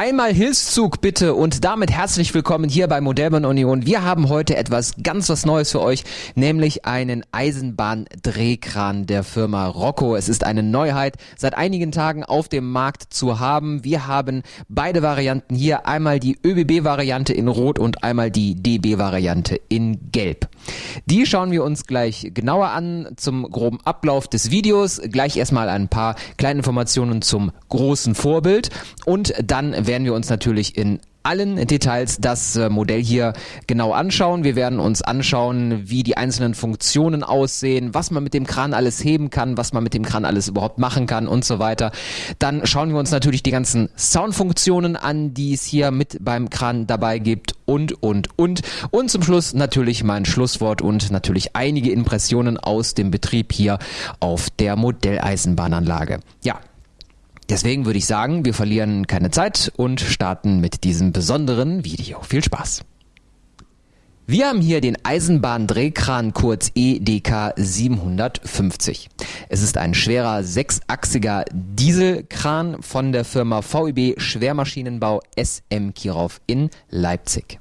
Einmal Hilfszug bitte und damit herzlich willkommen hier bei Modellbahn Union. Wir haben heute etwas ganz was Neues für euch, nämlich einen Eisenbahndrehkran der Firma Rocco. Es ist eine Neuheit, seit einigen Tagen auf dem Markt zu haben. Wir haben beide Varianten hier, einmal die ÖBB-Variante in Rot und einmal die DB-Variante in Gelb. Die schauen wir uns gleich genauer an zum groben Ablauf des Videos. Gleich erstmal ein paar kleine Informationen zum großen Vorbild und dann werden wir uns natürlich in allen Details das äh, Modell hier genau anschauen. Wir werden uns anschauen, wie die einzelnen Funktionen aussehen, was man mit dem Kran alles heben kann, was man mit dem Kran alles überhaupt machen kann und so weiter. Dann schauen wir uns natürlich die ganzen Soundfunktionen an, die es hier mit beim Kran dabei gibt und, und, und. Und zum Schluss natürlich mein Schlusswort und natürlich einige Impressionen aus dem Betrieb hier auf der Modelleisenbahnanlage. Ja, Deswegen würde ich sagen, wir verlieren keine Zeit und starten mit diesem besonderen Video. Viel Spaß! Wir haben hier den Eisenbahndrehkran kurz EDK 750. Es ist ein schwerer sechsachsiger Dieselkran von der Firma VEB Schwermaschinenbau SM Kirov in Leipzig.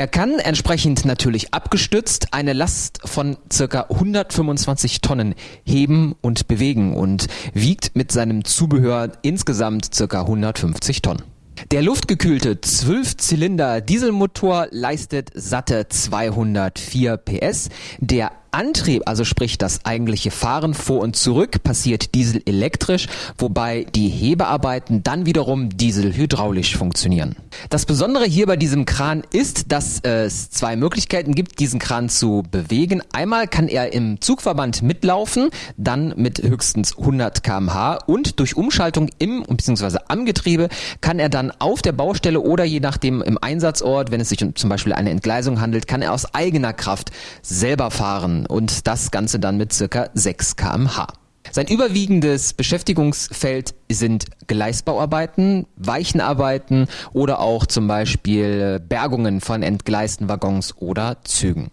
Er kann entsprechend natürlich abgestützt eine Last von circa 125 Tonnen heben und bewegen und wiegt mit seinem Zubehör insgesamt circa 150 Tonnen. Der luftgekühlte 12-Zylinder Dieselmotor leistet satte 204 PS. Der Antrieb, also sprich das eigentliche Fahren vor und zurück, passiert dieselelektrisch, wobei die Hebearbeiten dann wiederum dieselhydraulisch funktionieren. Das Besondere hier bei diesem Kran ist, dass es zwei Möglichkeiten gibt, diesen Kran zu bewegen. Einmal kann er im Zugverband mitlaufen, dann mit höchstens 100 kmh und durch Umschaltung im bzw. am Getriebe kann er dann auf der Baustelle oder je nachdem im Einsatzort, wenn es sich um zum Beispiel eine Entgleisung handelt, kann er aus eigener Kraft selber fahren und das Ganze dann mit circa 6 kmh. Sein überwiegendes Beschäftigungsfeld sind Gleisbauarbeiten, Weichenarbeiten oder auch zum Beispiel Bergungen von entgleisten Waggons oder Zügen.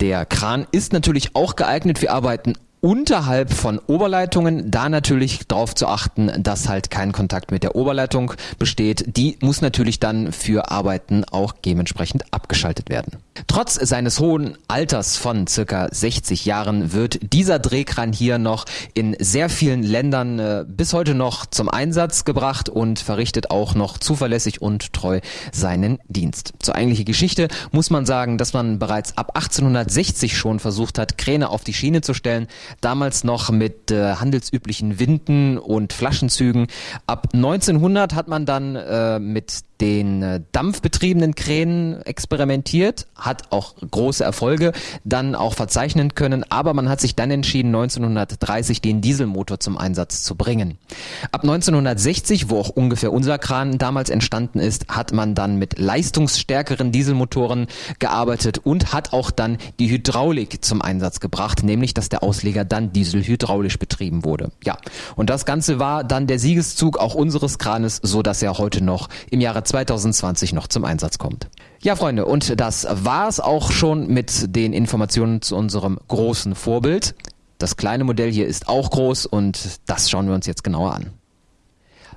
Der Kran ist natürlich auch geeignet für Arbeiten unterhalb von Oberleitungen, da natürlich darauf zu achten, dass halt kein Kontakt mit der Oberleitung besteht. Die muss natürlich dann für Arbeiten auch dementsprechend abgeschaltet werden. Trotz seines hohen Alters von circa 60 Jahren wird dieser Drehkran hier noch in sehr vielen Ländern äh, bis heute noch zum Einsatz gebracht und verrichtet auch noch zuverlässig und treu seinen Dienst. Zur eigentlichen Geschichte muss man sagen, dass man bereits ab 1860 schon versucht hat, Kräne auf die Schiene zu stellen, damals noch mit äh, handelsüblichen Winden und Flaschenzügen. Ab 1900 hat man dann äh, mit den äh, dampfbetriebenen Kränen experimentiert, hat auch große Erfolge dann auch verzeichnen können, aber man hat sich dann entschieden, 1930 den Dieselmotor zum Einsatz zu bringen. Ab 1960, wo auch ungefähr unser Kran damals entstanden ist, hat man dann mit leistungsstärkeren Dieselmotoren gearbeitet und hat auch dann die Hydraulik zum Einsatz gebracht, nämlich dass der Ausleger dann dieselhydraulisch betrieben wurde. Ja, und das Ganze war dann der Siegeszug auch unseres Kranes, so dass er heute noch im Jahre 2020 noch zum Einsatz kommt. Ja, Freunde, und das war's auch schon mit den Informationen zu unserem großen Vorbild. Das kleine Modell hier ist auch groß und das schauen wir uns jetzt genauer an.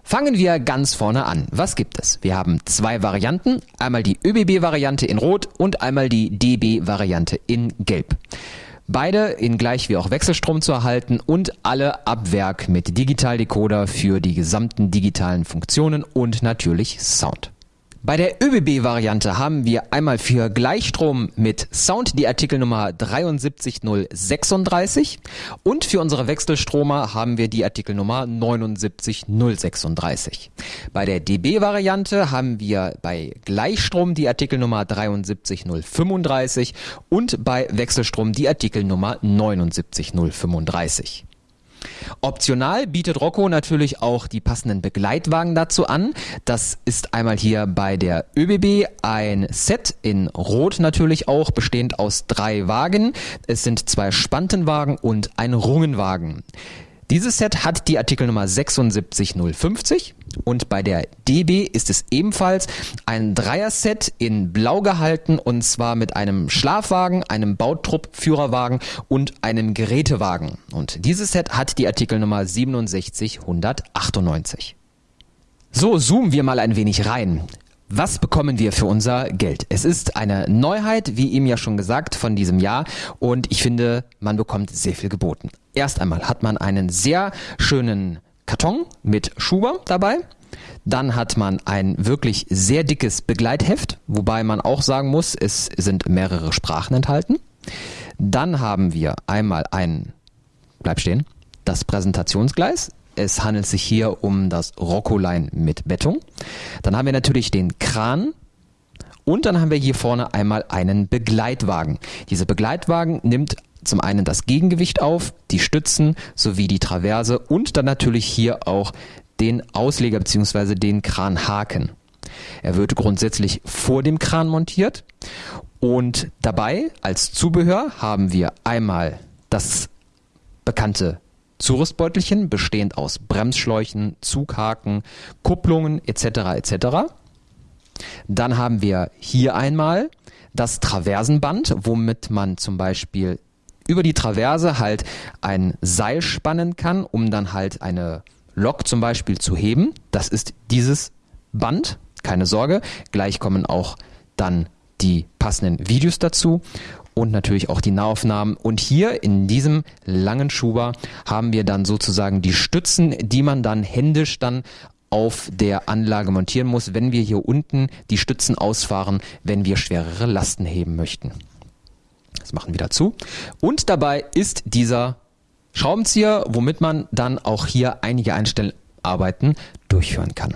Fangen wir ganz vorne an. Was gibt es? Wir haben zwei Varianten. Einmal die ÖBB-Variante in Rot und einmal die DB-Variante in Gelb. Beide in gleich wie auch Wechselstrom zu erhalten und alle ab Werk mit Digitaldecoder für die gesamten digitalen Funktionen und natürlich Sound. Bei der ÖBB-Variante haben wir einmal für Gleichstrom mit Sound die Artikelnummer 73036 und für unsere Wechselstromer haben wir die Artikelnummer 79036. Bei der DB-Variante haben wir bei Gleichstrom die Artikelnummer 73035 und bei Wechselstrom die Artikelnummer 79035. Optional bietet Rocco natürlich auch die passenden Begleitwagen dazu an. Das ist einmal hier bei der ÖBB ein Set in Rot natürlich auch, bestehend aus drei Wagen. Es sind zwei Spantenwagen und ein Rungenwagen. Dieses Set hat die Artikelnummer 76050 und bei der DB ist es ebenfalls ein Dreier-Set in Blau gehalten und zwar mit einem Schlafwagen, einem Bautrupp-Führerwagen und einem Gerätewagen. Und dieses Set hat die Artikelnummer 67198. So, zoomen wir mal ein wenig rein. Was bekommen wir für unser Geld? Es ist eine Neuheit, wie ihm ja schon gesagt, von diesem Jahr und ich finde, man bekommt sehr viel geboten. Erst einmal hat man einen sehr schönen Karton mit Schuber dabei. Dann hat man ein wirklich sehr dickes Begleitheft, wobei man auch sagen muss, es sind mehrere Sprachen enthalten. Dann haben wir einmal ein, bleib stehen, das Präsentationsgleis. Es handelt sich hier um das Rocco-Line mit Bettung. Dann haben wir natürlich den Kran, und dann haben wir hier vorne einmal einen Begleitwagen. Dieser Begleitwagen nimmt zum einen das Gegengewicht auf, die Stützen sowie die Traverse und dann natürlich hier auch den Ausleger bzw. den Kranhaken. Er wird grundsätzlich vor dem Kran montiert und dabei als Zubehör haben wir einmal das bekannte Zurüstbeutelchen, bestehend aus Bremsschläuchen, Zughaken, Kupplungen etc. etc. Dann haben wir hier einmal das Traversenband, womit man zum Beispiel über die Traverse halt ein Seil spannen kann, um dann halt eine Lok zum Beispiel zu heben. Das ist dieses Band, keine Sorge. Gleich kommen auch dann die passenden Videos dazu und natürlich auch die Nahaufnahmen. Und hier in diesem langen Schuber haben wir dann sozusagen die Stützen, die man dann händisch dann auf der Anlage montieren muss, wenn wir hier unten die Stützen ausfahren, wenn wir schwerere Lasten heben möchten. Das machen wir dazu. Und dabei ist dieser Schraubenzieher, womit man dann auch hier einige Einstellarbeiten durchführen kann.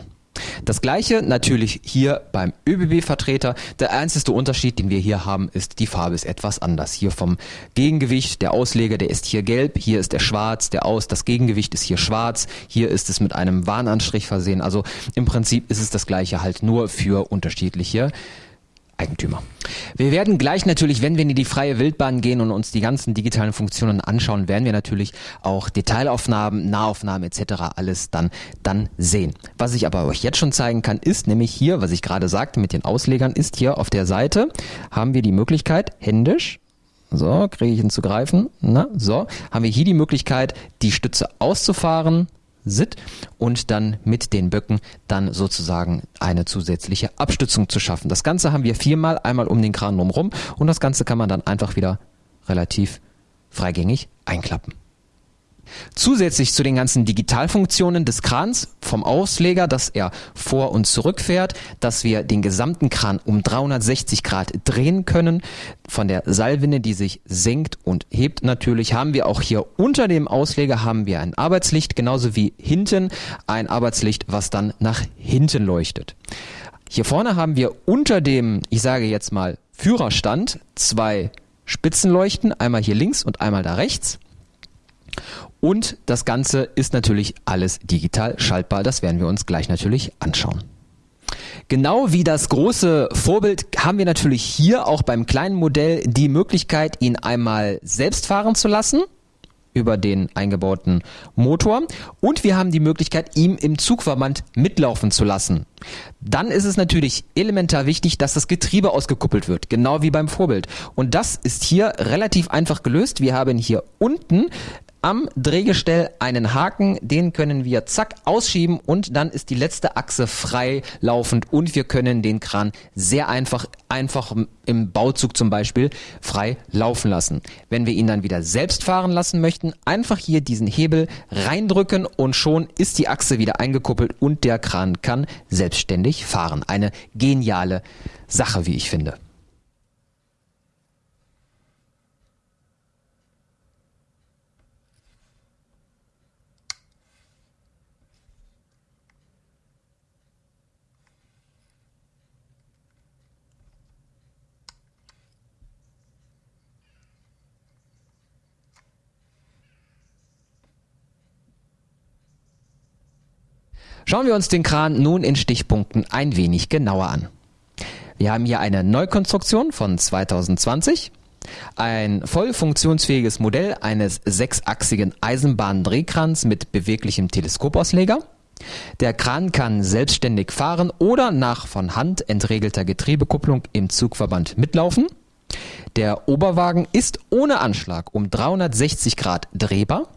Das gleiche natürlich hier beim ÖBB-Vertreter. Der einzige Unterschied, den wir hier haben, ist, die Farbe ist etwas anders. Hier vom Gegengewicht, der Ausleger, der ist hier gelb, hier ist der schwarz, der Aus, das Gegengewicht ist hier schwarz, hier ist es mit einem Warnanstrich versehen. Also im Prinzip ist es das gleiche halt nur für unterschiedliche Eigentümer. Wir werden gleich natürlich, wenn wir in die freie Wildbahn gehen und uns die ganzen digitalen Funktionen anschauen, werden wir natürlich auch Detailaufnahmen, Nahaufnahmen etc. alles dann dann sehen. Was ich aber euch jetzt schon zeigen kann, ist nämlich hier, was ich gerade sagte mit den Auslegern, ist hier auf der Seite haben wir die Möglichkeit händisch so, kriege ich ihn zu greifen. Na, so, haben wir hier die Möglichkeit, die Stütze auszufahren, Sit und dann mit den Böcken dann sozusagen eine zusätzliche Abstützung zu schaffen. Das Ganze haben wir viermal, einmal um den Kran drumherum und das Ganze kann man dann einfach wieder relativ freigängig einklappen. Zusätzlich zu den ganzen Digitalfunktionen des Krans vom Ausleger, dass er vor und zurück fährt, dass wir den gesamten Kran um 360 Grad drehen können, von der Seilwinde, die sich senkt und hebt natürlich, haben wir auch hier unter dem Ausleger haben wir ein Arbeitslicht, genauso wie hinten ein Arbeitslicht, was dann nach hinten leuchtet. Hier vorne haben wir unter dem, ich sage jetzt mal, Führerstand zwei Spitzenleuchten, einmal hier links und einmal da rechts. Und das Ganze ist natürlich alles digital schaltbar. Das werden wir uns gleich natürlich anschauen. Genau wie das große Vorbild haben wir natürlich hier auch beim kleinen Modell die Möglichkeit, ihn einmal selbst fahren zu lassen über den eingebauten Motor und wir haben die Möglichkeit, ihm im Zugverband mitlaufen zu lassen. Dann ist es natürlich elementar wichtig, dass das Getriebe ausgekuppelt wird, genau wie beim Vorbild. Und das ist hier relativ einfach gelöst. Wir haben hier unten am Drehgestell einen Haken, den können wir zack ausschieben und dann ist die letzte Achse frei laufend und wir können den Kran sehr einfach, einfach im Bauzug zum Beispiel frei laufen lassen. Wenn wir ihn dann wieder selbst fahren lassen möchten, einfach hier diesen Hebel reindrücken und schon ist die Achse wieder eingekuppelt und der Kran kann selbstständig fahren. Eine geniale Sache, wie ich finde. Schauen wir uns den Kran nun in Stichpunkten ein wenig genauer an. Wir haben hier eine Neukonstruktion von 2020, ein voll funktionsfähiges Modell eines sechsachsigen Eisenbahndrehkrans mit beweglichem Teleskopausleger. Der Kran kann selbstständig fahren oder nach von Hand entregelter Getriebekupplung im Zugverband mitlaufen. Der Oberwagen ist ohne Anschlag um 360 Grad drehbar.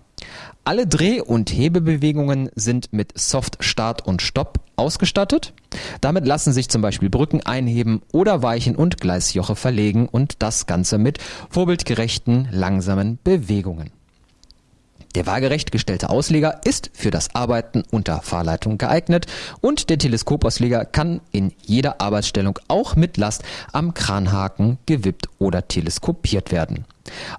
Alle Dreh- und Hebebewegungen sind mit Soft Start und Stopp ausgestattet. Damit lassen sich zum Beispiel Brücken einheben oder Weichen und Gleisjoche verlegen und das Ganze mit vorbildgerechten, langsamen Bewegungen. Der waagerecht gestellte Ausleger ist für das Arbeiten unter Fahrleitung geeignet und der Teleskopausleger kann in jeder Arbeitsstellung auch mit Last am Kranhaken gewippt oder teleskopiert werden.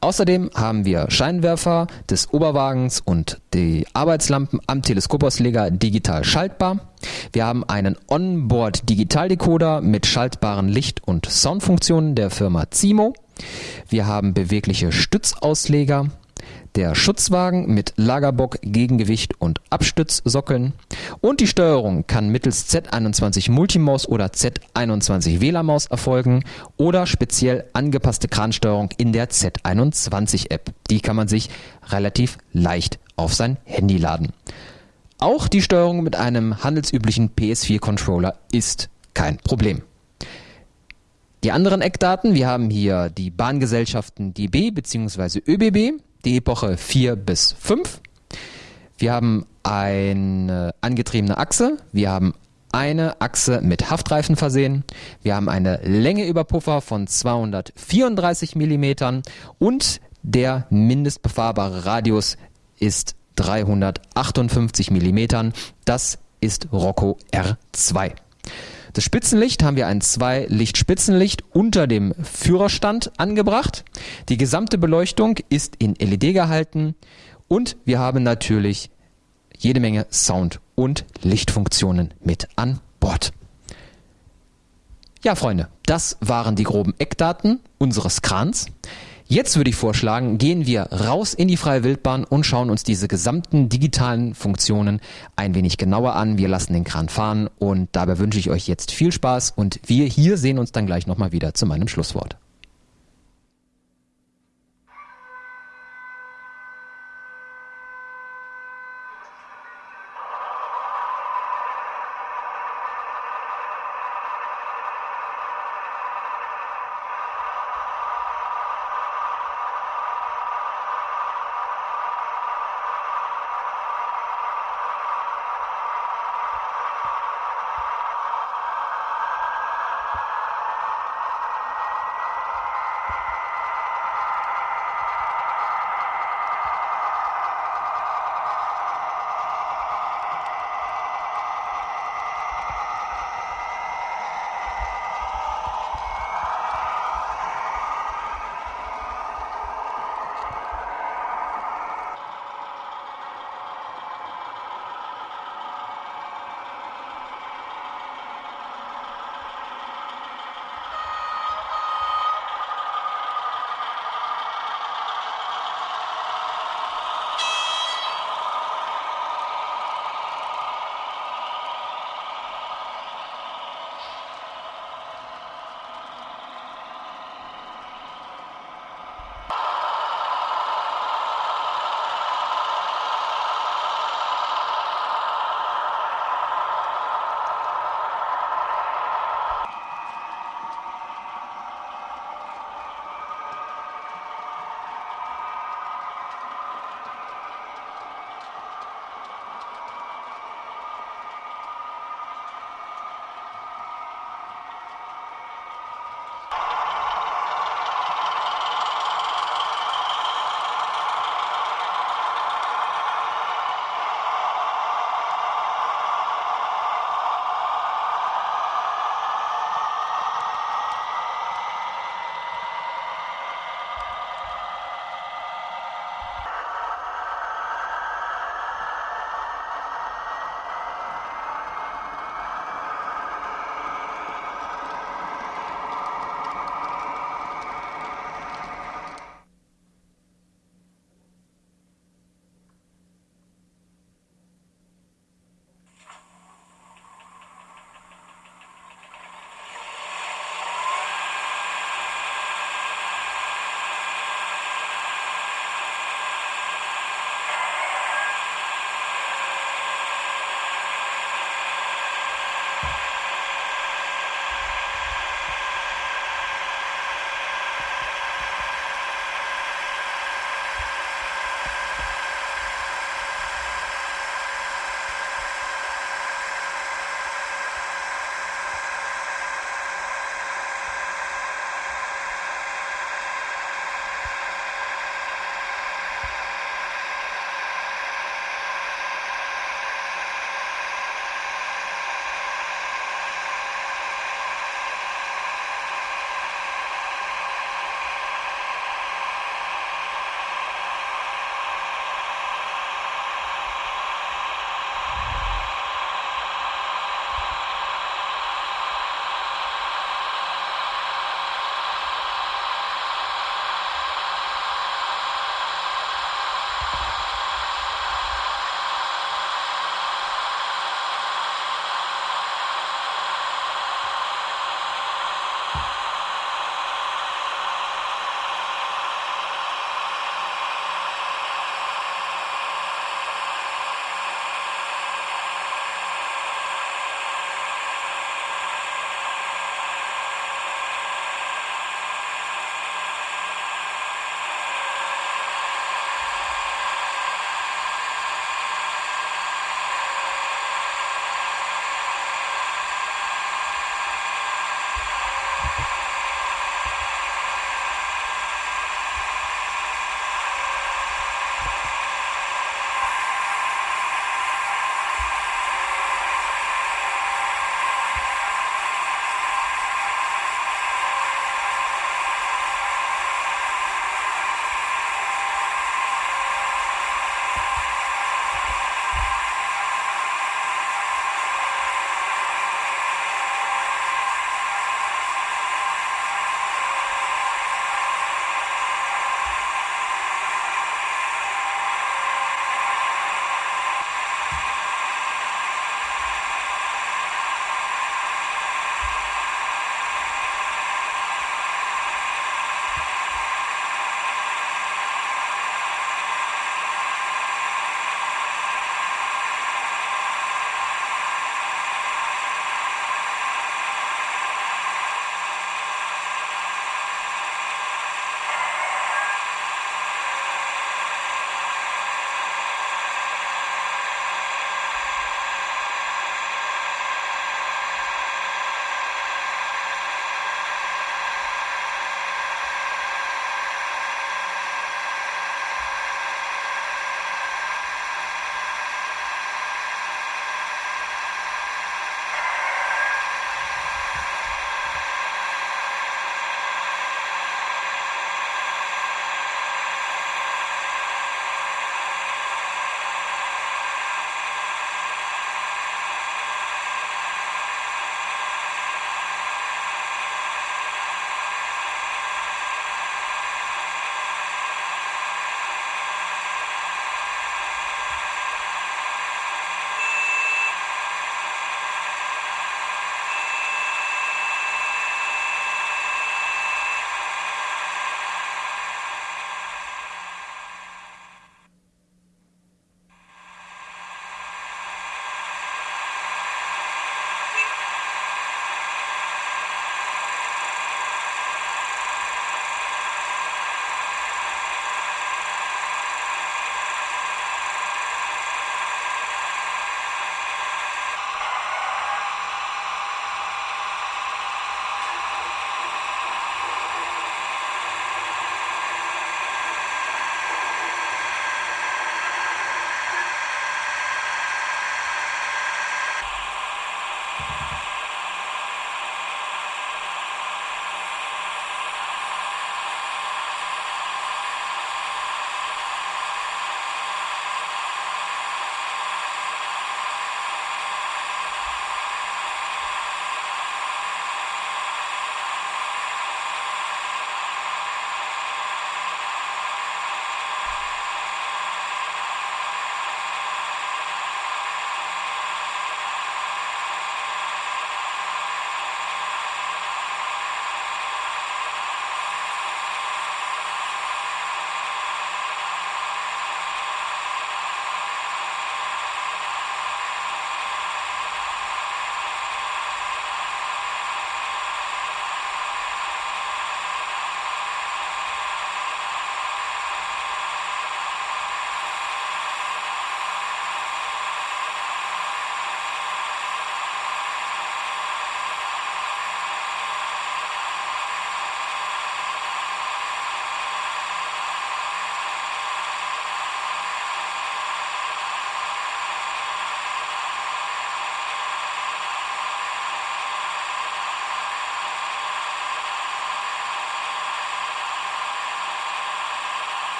Außerdem haben wir Scheinwerfer des Oberwagens und die Arbeitslampen am Teleskopausleger digital schaltbar. Wir haben einen Onboard Digitaldecoder mit schaltbaren Licht- und Soundfunktionen der Firma Zimo. Wir haben bewegliche Stützausleger der Schutzwagen mit Lagerbock, Gegengewicht und Abstützsockeln und die Steuerung kann mittels Z21 Multimaus oder Z21 WLAN-Maus erfolgen oder speziell angepasste Kransteuerung in der Z21 App. Die kann man sich relativ leicht auf sein Handy laden. Auch die Steuerung mit einem handelsüblichen PS4-Controller ist kein Problem. Die anderen Eckdaten, wir haben hier die Bahngesellschaften DB bzw. ÖBB, die Epoche 4 bis 5. Wir haben eine angetriebene Achse, wir haben eine Achse mit Haftreifen versehen, wir haben eine Länge über Puffer von 234 mm und der mindestbefahrbare Radius ist 358 mm. Das ist Rocco R2. Das Spitzenlicht haben wir ein Zwei-Licht-Spitzenlicht unter dem Führerstand angebracht. Die gesamte Beleuchtung ist in LED gehalten und wir haben natürlich jede Menge Sound- und Lichtfunktionen mit an Bord. Ja, Freunde, das waren die groben Eckdaten unseres Krans. Jetzt würde ich vorschlagen, gehen wir raus in die freie Wildbahn und schauen uns diese gesamten digitalen Funktionen ein wenig genauer an. Wir lassen den Kran fahren und dabei wünsche ich euch jetzt viel Spaß und wir hier sehen uns dann gleich nochmal wieder zu meinem Schlusswort.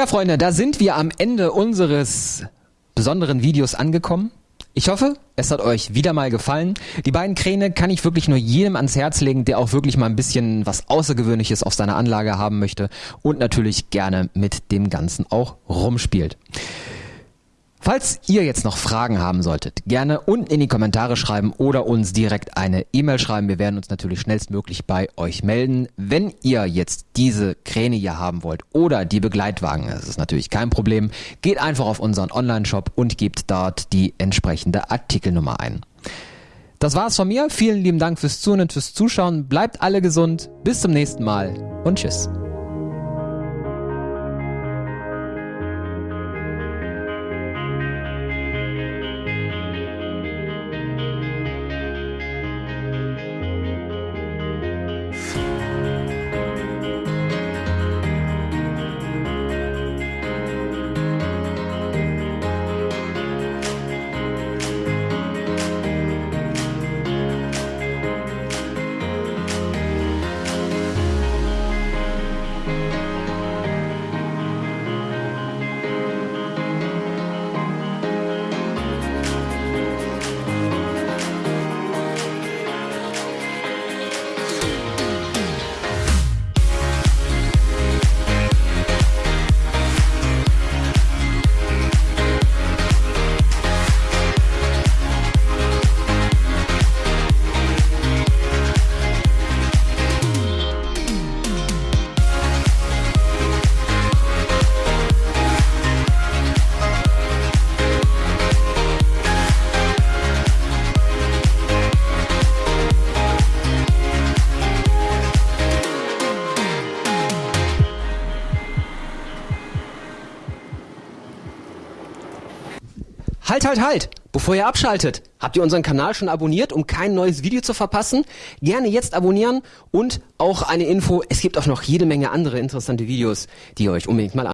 Tja, Freunde, da sind wir am Ende unseres besonderen Videos angekommen. Ich hoffe, es hat euch wieder mal gefallen. Die beiden Kräne kann ich wirklich nur jedem ans Herz legen, der auch wirklich mal ein bisschen was Außergewöhnliches auf seiner Anlage haben möchte und natürlich gerne mit dem Ganzen auch rumspielt. Falls ihr jetzt noch Fragen haben solltet, gerne unten in die Kommentare schreiben oder uns direkt eine E-Mail schreiben. Wir werden uns natürlich schnellstmöglich bei euch melden. Wenn ihr jetzt diese Kräne hier haben wollt oder die Begleitwagen, das ist natürlich kein Problem, geht einfach auf unseren Online-Shop und gebt dort die entsprechende Artikelnummer ein. Das war's von mir. Vielen lieben Dank fürs Zuhören und fürs Zuschauen. Bleibt alle gesund. Bis zum nächsten Mal und tschüss. Halt, halt! Bevor ihr abschaltet, habt ihr unseren Kanal schon abonniert, um kein neues Video zu verpassen? Gerne jetzt abonnieren und auch eine Info, es gibt auch noch jede Menge andere interessante Videos, die ihr euch unbedingt mal